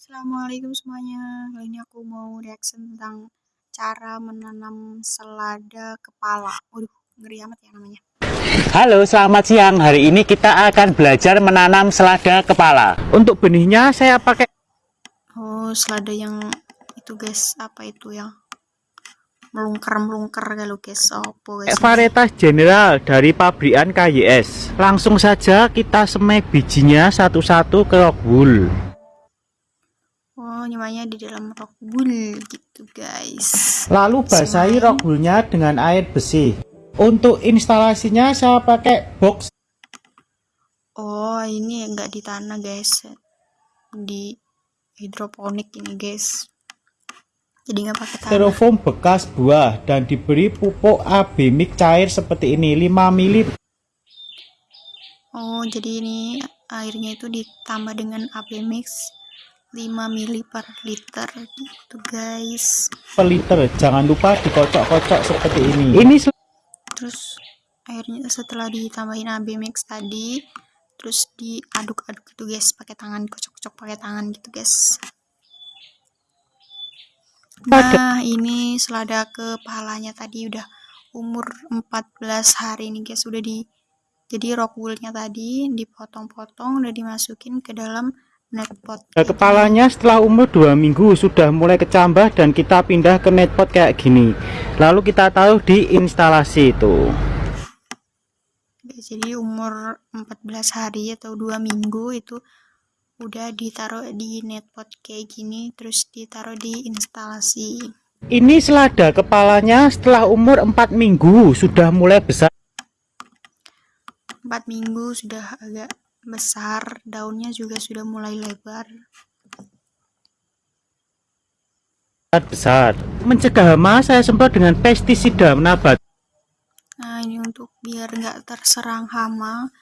Assalamualaikum semuanya. Kali ini aku mau reaction tentang cara menanam selada kepala. Waduh, ngeri amat ya namanya. Halo, selamat siang. Hari ini kita akan belajar menanam selada kepala. Untuk benihnya saya pakai Oh, selada yang itu guys, apa itu ya? Melungker-melungker kalau guys. Apa guys? varietas general dari pabrikan KYS. Langsung saja kita semai bijinya satu-satu ke rock wool. Oh, nyamanya di dalam rock wool gitu guys. Lalu basahi Semai. rock woolnya dengan air bersih. Untuk instalasinya saya pakai box Oh, ini enggak di tanah guys. Di hidroponik ini guys. Jadi nggak pakai tanah. styrofoam bekas buah dan diberi pupuk AB mix cair seperti ini 5 ml Oh, jadi ini airnya itu ditambah dengan AB mix 5 ml per liter gitu guys. per liter. Jangan lupa dikocok-kocok seperti ini. Ini Terus airnya setelah ditambahin AB mix tadi terus diaduk-aduk gitu guys pakai tangan kocok-kocok pakai tangan gitu guys. Nah, ini selada kepalanya tadi udah umur 14 hari nih guys udah di jadi rock woolnya tadi dipotong-potong udah dimasukin ke dalam net pot Nah, kepalanya setelah umur dua minggu sudah mulai kecambah dan kita pindah ke netpot kayak gini. Lalu kita taruh di instalasi itu. Jadi umur 14 hari atau dua minggu itu udah ditaruh di netpot kayak gini terus ditaruh di instalasi. Ini selada kepalanya setelah umur 4 minggu sudah mulai besar. 4 minggu sudah agak besar daunnya juga sudah mulai lebar. Besar mencegah hama saya semprot dengan pestisida menabat. Nah ini untuk biar nggak terserang hama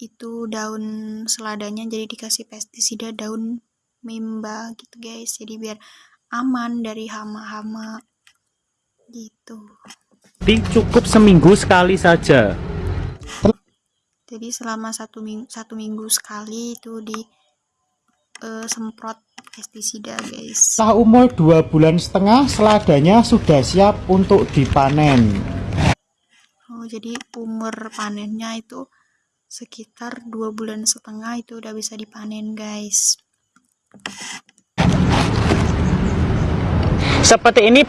itu daun seladanya jadi dikasih pestisida daun mimba gitu guys. Jadi biar aman dari hama-hama gitu. Jadi cukup seminggu sekali saja jadi selama satu minggu satu minggu sekali itu di eh, semprot pestisida guys. Setelah umur dua bulan setengah seladanya sudah siap untuk dipanen. Oh jadi umur panennya itu sekitar dua bulan setengah itu udah bisa dipanen guys. Seperti ini.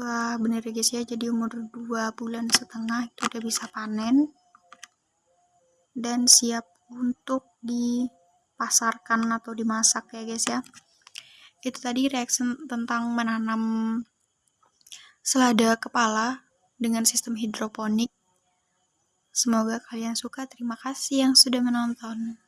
Wah bener ya guys ya. Jadi umur dua bulan setengah itu udah bisa panen dan siap untuk dipasarkan atau dimasak ya guys ya. Itu tadi reaction tentang menanam selada kepala dengan sistem hidroponik. Semoga kalian suka. Terima kasih yang sudah menonton